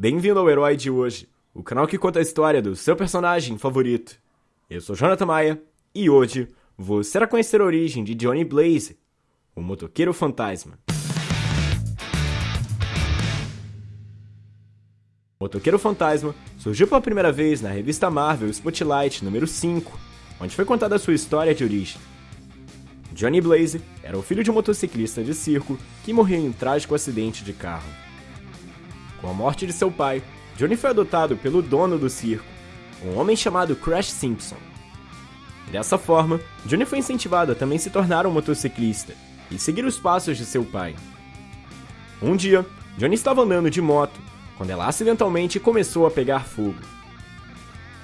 Bem-vindo ao Herói de hoje, o canal que conta a história do seu personagem favorito. Eu sou Jonathan Maia e hoje você irá conhecer a origem de Johnny Blaze, o motoqueiro fantasma. O Motoqueiro Fantasma surgiu pela primeira vez na revista Marvel Spotlight número 5, onde foi contada a sua história de origem. Johnny Blaze era o filho de um motociclista de circo que morreu em um trágico acidente de carro. Com a morte de seu pai, Johnny foi adotado pelo dono do circo, um homem chamado Crash Simpson. Dessa forma, Johnny foi incentivado a também se tornar um motociclista e seguir os passos de seu pai. Um dia, Johnny estava andando de moto quando ela acidentalmente começou a pegar fogo.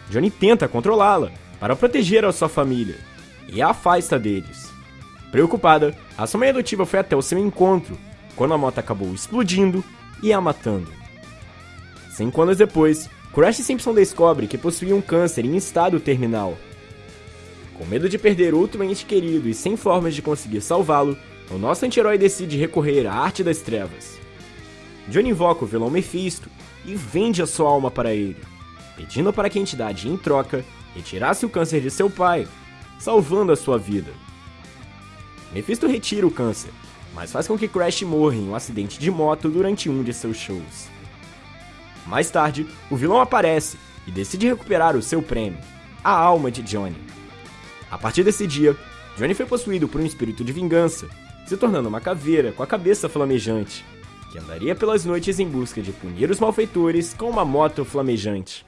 Johnny tenta controlá-la para proteger a sua família e a afasta deles. Preocupada, a sua mãe adotiva foi até o seu encontro quando a moto acabou explodindo e a matando. Cinco anos depois, Crash Simpson descobre que possuía um câncer em estado terminal. Com medo de perder outro ente querido e sem formas de conseguir salvá-lo, o nosso anti-herói decide recorrer à arte das trevas. Johnny invoca o vilão Mephisto e vende a sua alma para ele, pedindo para que a entidade, em troca, retirasse o câncer de seu pai, salvando a sua vida. Mephisto retira o câncer, mas faz com que Crash morra em um acidente de moto durante um de seus shows. Mais tarde, o vilão aparece e decide recuperar o seu prêmio, a alma de Johnny. A partir desse dia, Johnny foi possuído por um espírito de vingança, se tornando uma caveira com a cabeça flamejante, que andaria pelas noites em busca de punir os malfeitores com uma moto flamejante.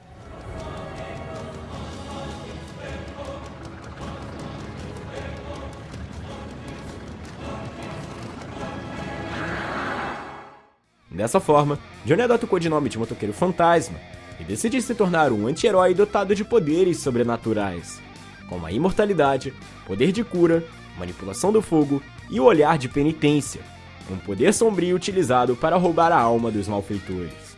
Dessa forma, Johnny adota o codinome de Motoqueiro Fantasma e decide se tornar um anti-herói dotado de poderes sobrenaturais, como a imortalidade, poder de cura, manipulação do fogo e o olhar de penitência, um poder sombrio utilizado para roubar a alma dos malfeitores.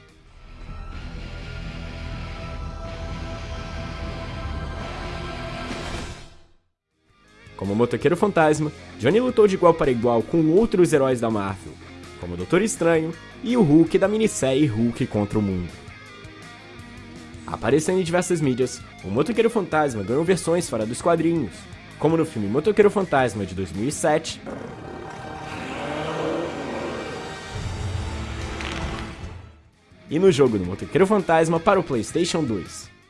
Como motoqueiro fantasma, Johnny lutou de igual para igual com outros heróis da Marvel, como o Doutor Estranho e o Hulk da minissérie Hulk contra o Mundo. Aparecendo em diversas mídias, o Motoqueiro Fantasma ganhou versões fora dos quadrinhos, como no filme Motoqueiro Fantasma de 2007 e no jogo do Motoqueiro Fantasma para o PlayStation 2.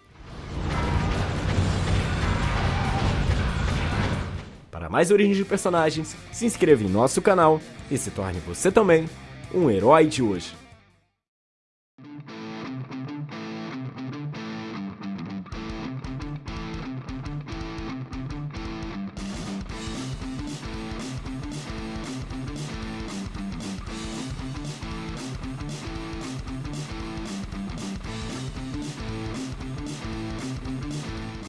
Mais origens de personagens, se inscreva em nosso canal e se torne você também um herói de hoje.